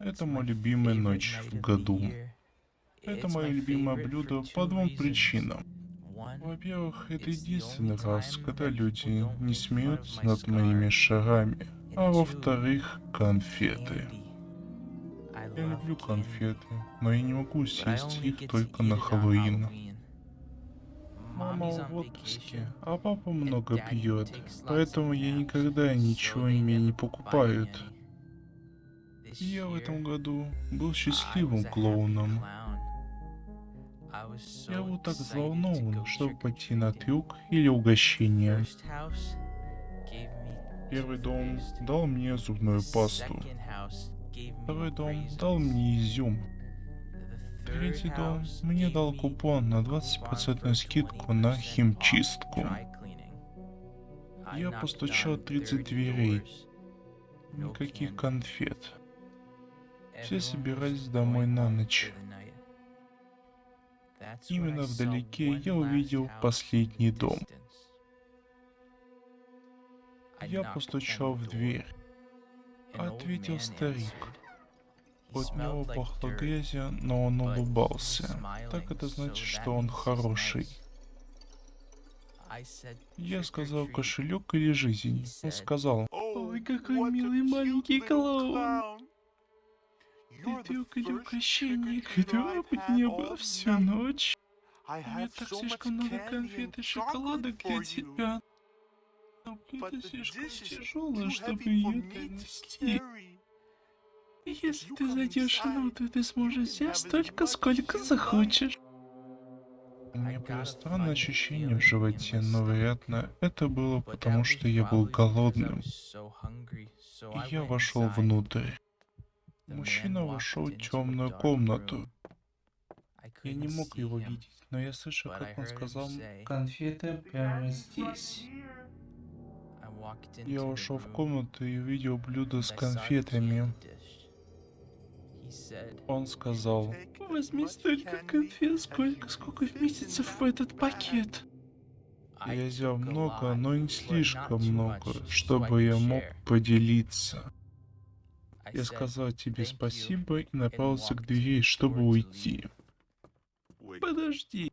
Это моя любимая ночь в году. Это мое любимое блюдо по двум причинам. Во-первых, это единственный раз, когда люди не смеются над моими шарами. А во-вторых, конфеты. Я люблю конфеты, но я не могу съесть их только на Хэллоуин. Мама в отпуске, а папа много пьет, поэтому я никогда ничего мне не покупают. Я в этом году был счастливым клоуном. Я был так взволнован, чтобы пойти на трюк или угощение. Первый дом дал мне зубную пасту. Второй дом дал мне изюм. Третий дом мне дал купон на 20% скидку на химчистку. Я постучал 30 дверей. Никаких конфет. Все собирались домой на ночь. Именно вдалеке я увидел последний дом. Я постучал в дверь. Ответил старик. От него пахло грязью, но он улыбался. Так это значит, что он хороший. Я сказал кошелек или жизнь. Он сказал, ой, какой милый маленький клоун. Или угощение, которого бы не было всю ночь. У меня так слишком много конфет и шоколадок для тебя. Но это слишком тяжело, чтобы ее донести. Если ты зайдешь внутрь, ты сможешь взять столько, сколько захочешь. У меня было странное ощущение в животе, но, вероятно, это было потому, что я был голодным. И я вошел внутрь. Мужчина вошел в темную комнату. Я не мог его видеть, но я слышал, как он сказал «Конфеты прямо здесь». Я вошел в комнату и увидел блюдо с конфетами. Он сказал, возьми столько конфет, сколько, сколько месяцев в этот пакет. Я взял много, но не слишком много, чтобы я мог поделиться. Я сказал тебе спасибо и направился к двери, чтобы уйти. Подожди.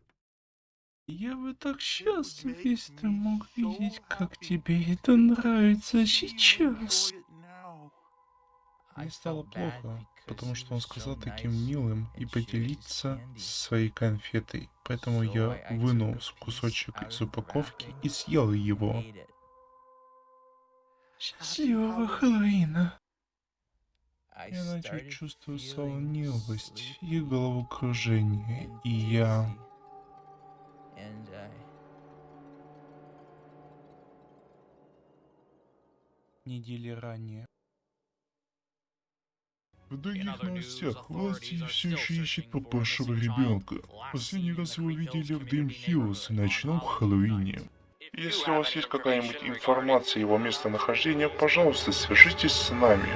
Я бы так счастлив, если ты мог видеть, как тебе это нравится сейчас. Мне стало плохо, потому что он сказал таким милым и поделиться своей конфетой. Поэтому я вынул кусочек из упаковки и съел его. Счастливого Хэллоуина! Я начал чувствовать сонливость и головокружение, и я... Недели ранее. В других новостях власти все еще ищут пропавшего ребенка. Последний раз его видели в Дрим Хиллз на ночном Хэллоуине. Если у вас есть какая-нибудь информация о его местонахождении, пожалуйста, свяжитесь с нами.